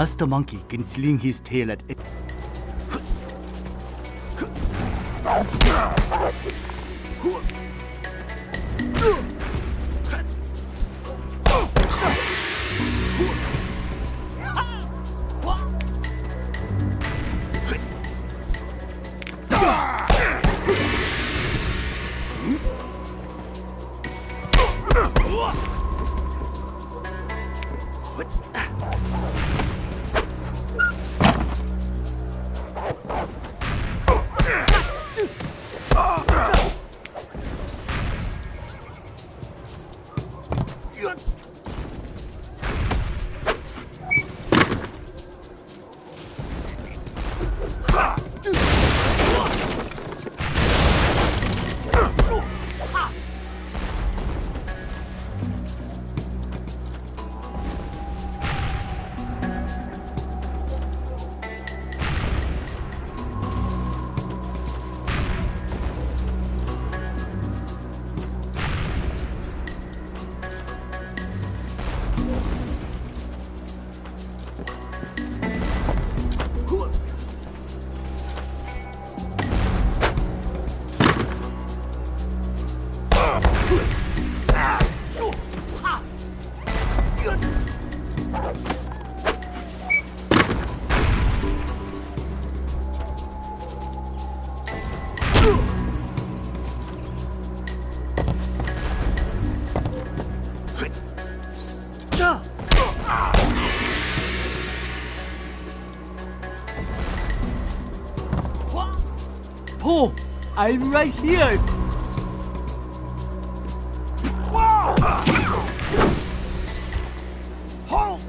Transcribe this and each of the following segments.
Us the monkey can sling his tail at Po, I'm right here. Whoa! Hold!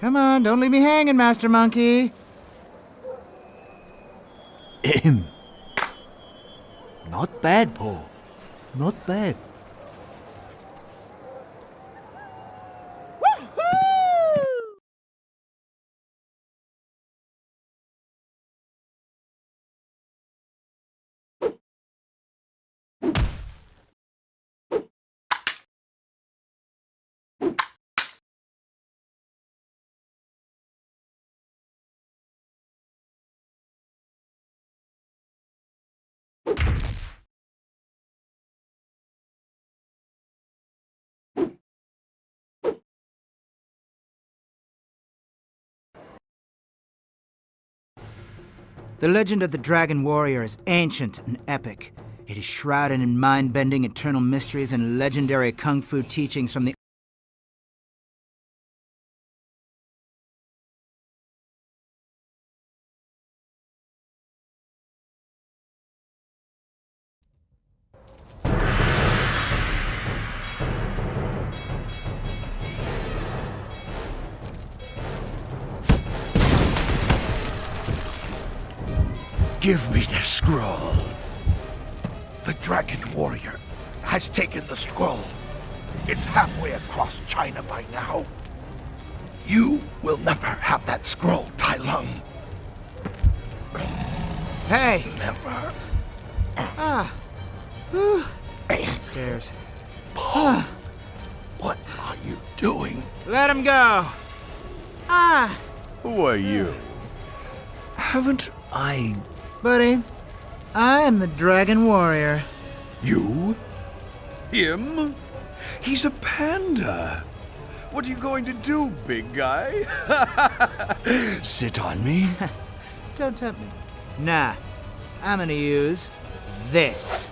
Come on, don't leave me hanging, Master Monkey. Not bad, Po. Not bad. The legend of the Dragon Warrior is ancient and epic. It is shrouded in mind bending eternal mysteries and legendary kung fu teachings from the Give me the scroll. The Dragon Warrior has taken the scroll. It's halfway across China by now. You will never have that scroll, Tai Lung. Hey! Never. Stairs. What are you doing? Let him go! Ah! Who are you? Haven't I... Buddy, I am the Dragon Warrior. You? Him? He's a panda. What are you going to do, big guy? Sit on me? Don't tempt me. Nah, I'm gonna use this.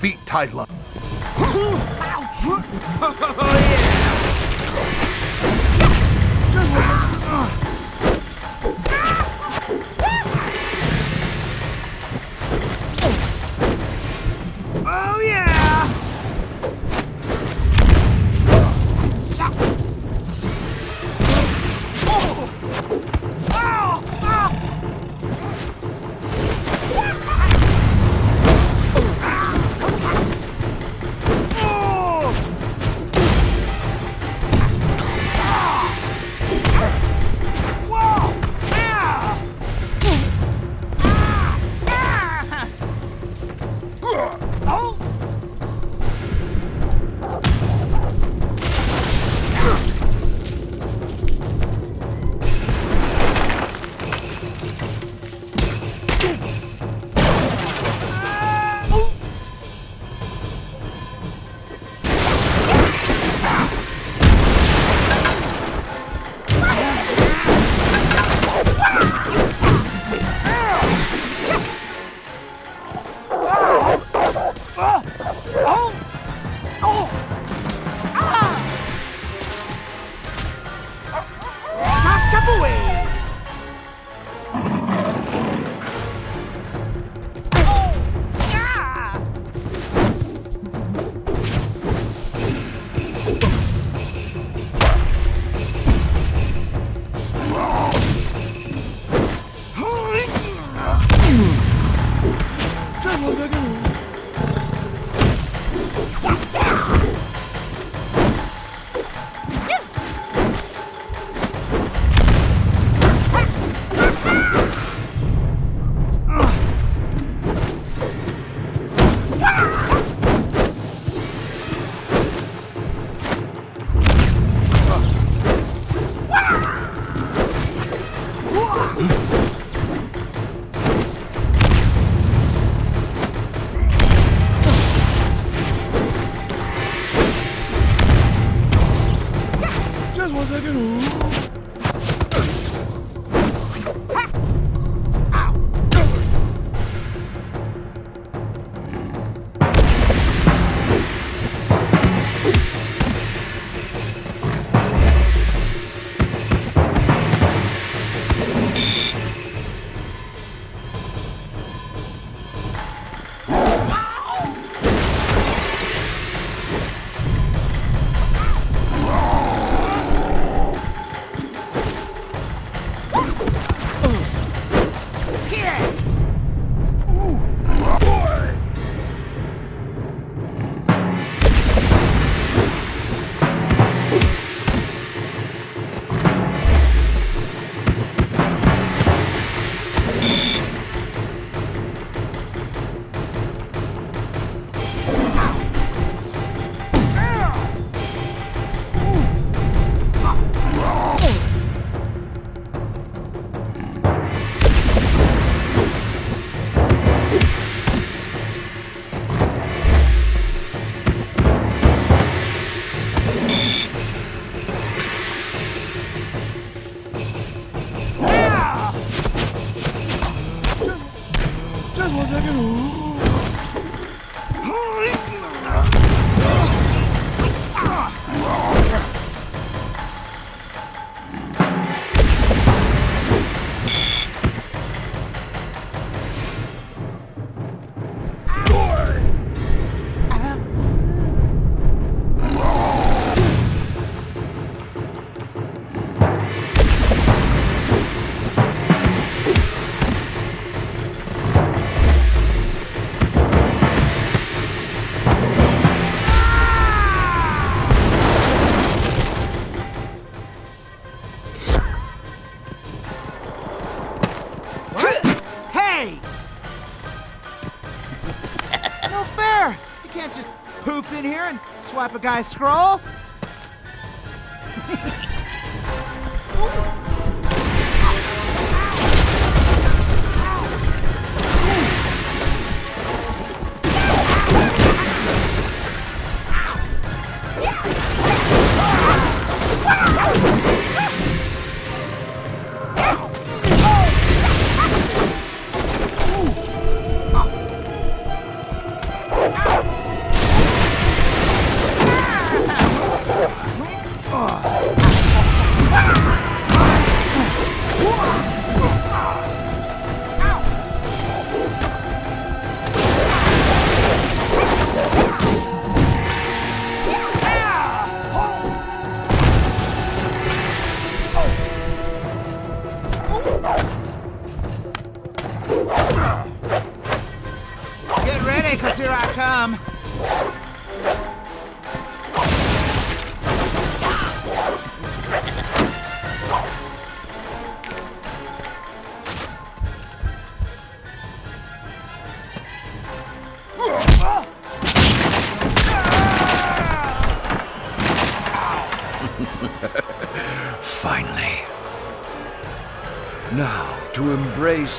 Defeat Tai Lung. A guy's scroll.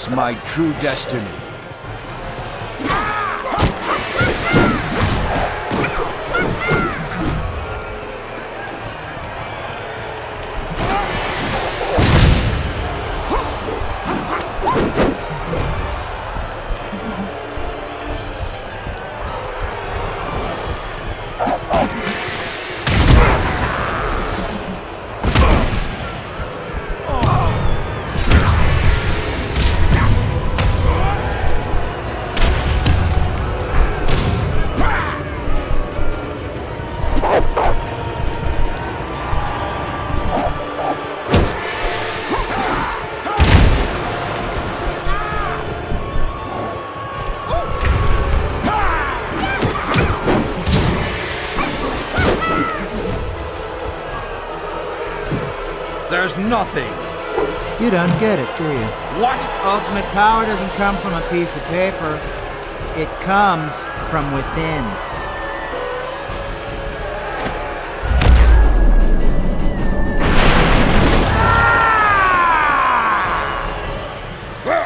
My true destiny. There's nothing. You don't get it, do you? What? Ultimate power doesn't come from a piece of paper. It comes from within. Ah!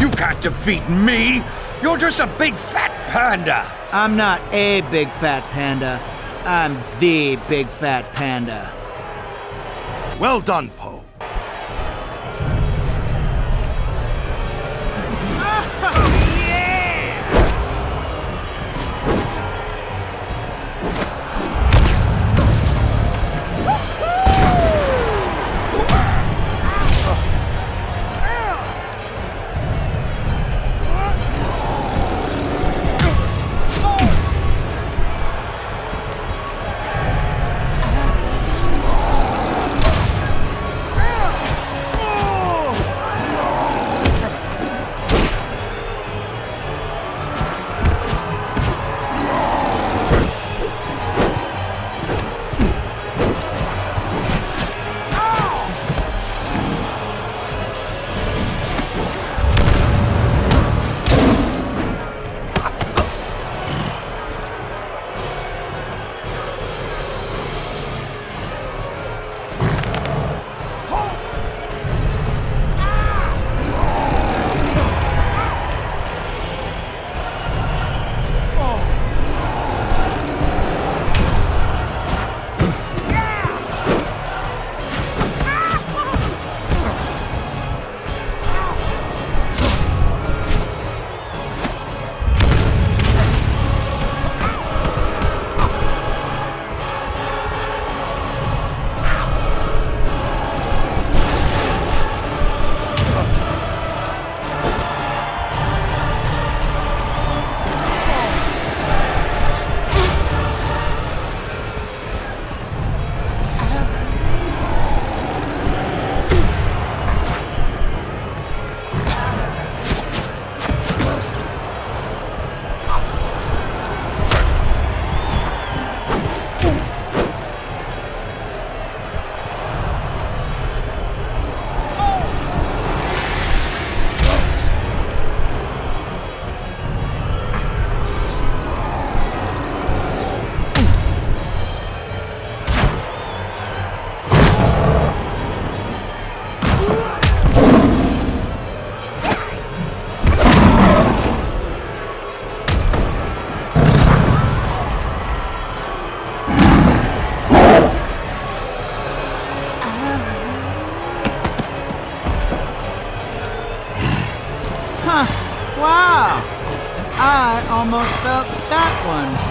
You can't defeat me! You're just a big fat panda! I'm not a big fat panda. I'm the big fat panda. Well done, Po. Almost felt that one.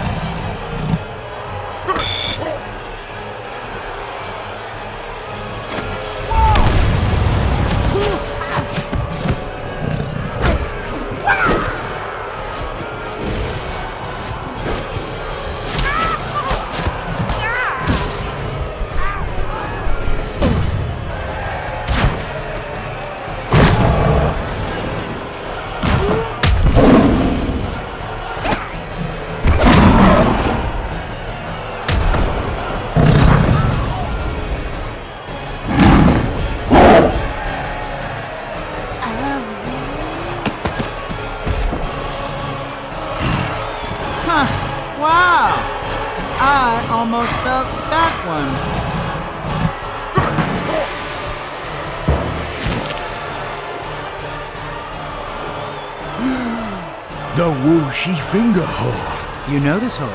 You know this hold.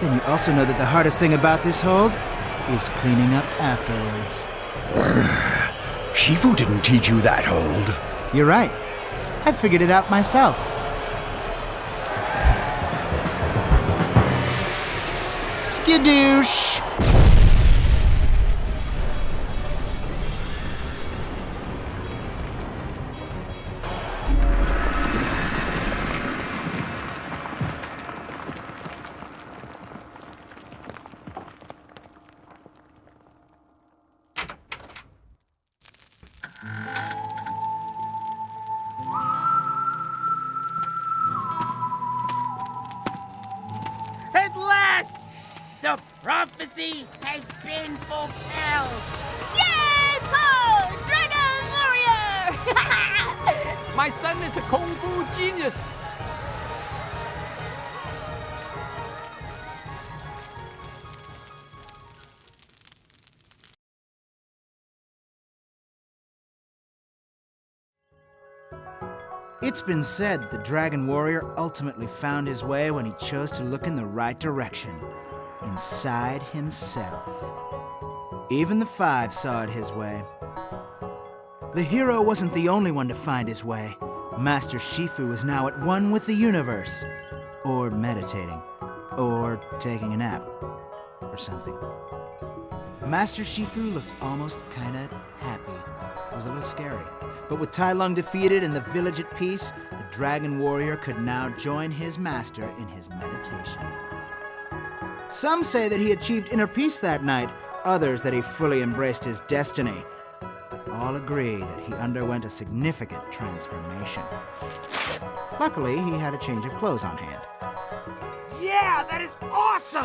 Then you also know that the hardest thing about this hold is cleaning up afterwards. Shifu didn't teach you that hold. You're right. I figured it out myself. Skadoosh! The prophecy has been fulfilled! Yay, Po! Dragon Warrior! My son is a kung fu genius. It's been said that the Dragon Warrior ultimately found his way when he chose to look in the right direction inside himself. Even the Five saw it his way. The hero wasn't the only one to find his way. Master Shifu was now at one with the universe. Or meditating. Or taking a nap. Or something. Master Shifu looked almost kinda happy. It was a little scary. But with Tai Lung defeated and the village at peace, the Dragon Warrior could now join his master in his meditation. Some say that he achieved inner peace that night, others that he fully embraced his destiny. But all agree that he underwent a significant transformation. Luckily, he had a change of clothes on hand. Yeah, that is awesome!